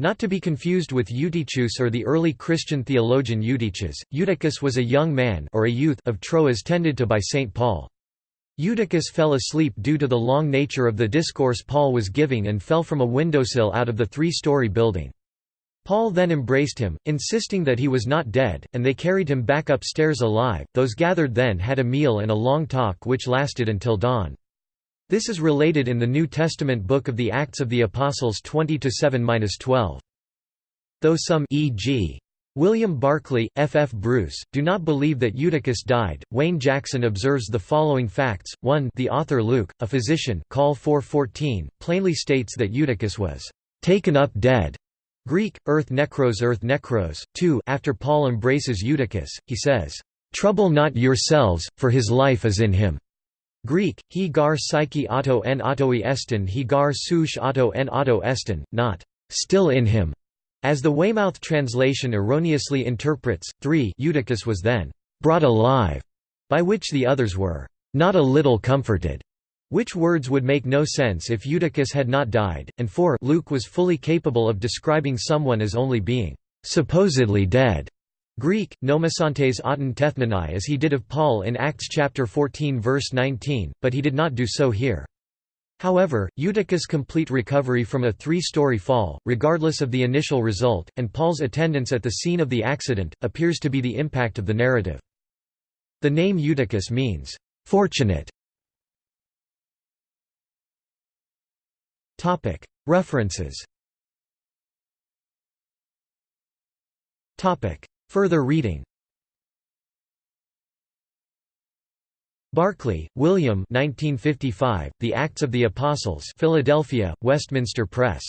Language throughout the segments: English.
Not to be confused with Eutychus or the early Christian theologian Eutychus, Eutychus was a young man or a youth of Troas tended to by St. Paul. Eutychus fell asleep due to the long nature of the discourse Paul was giving and fell from a windowsill out of the three-story building. Paul then embraced him, insisting that he was not dead, and they carried him back upstairs alive. Those gathered then had a meal and a long talk which lasted until dawn. This is related in the New Testament book of the Acts of the Apostles 20-7-12. Though some e.g. William Barclay, F. F. Bruce, do not believe that Eutychus died. Wayne Jackson observes the following facts: 1. The author Luke, a physician, Col 4:14, plainly states that Eutychus was taken up dead. Greek, earth necros earth necros. 2. After Paul embraces Eutychus, he says, "Trouble not yourselves, for his life is in him." Greek, he gar psyche auto en autoi estin he gar souche auto en auto estin, not still in him, as the Weymouth translation erroneously interprets. 3 Eutychus was then brought alive, by which the others were not a little comforted, which words would make no sense if Eutychus had not died, and 4 Luke was fully capable of describing someone as only being supposedly dead. Greek, nomasantes auton tethnanai as he did of Paul in Acts chapter 14 verse 19, but he did not do so here. However, Eutychus' complete recovery from a three-story fall, regardless of the initial result, and Paul's attendance at the scene of the accident, appears to be the impact of the narrative. The name Eutychus means, "...fortunate". References Further reading Barclay, William 1955, The Acts of the Apostles Philadelphia, Westminster Press.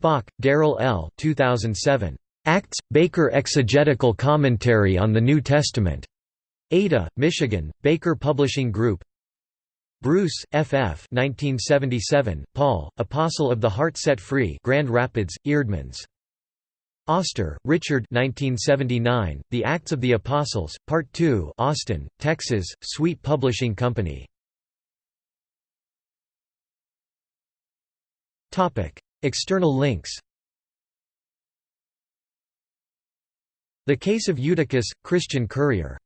Bock, Darrell L. 2007. Acts – Baker Exegetical Commentary on the New Testament. Ada, Michigan, Baker Publishing Group Bruce, F. F. 1977, Paul, Apostle of the Heart Set Free Grand Rapids, Eerdmans. Oster, Richard 1979, The Acts of the Apostles, Part 2 Austin, Texas, Sweet Publishing Company. External links The Case of Eutychus, Christian Courier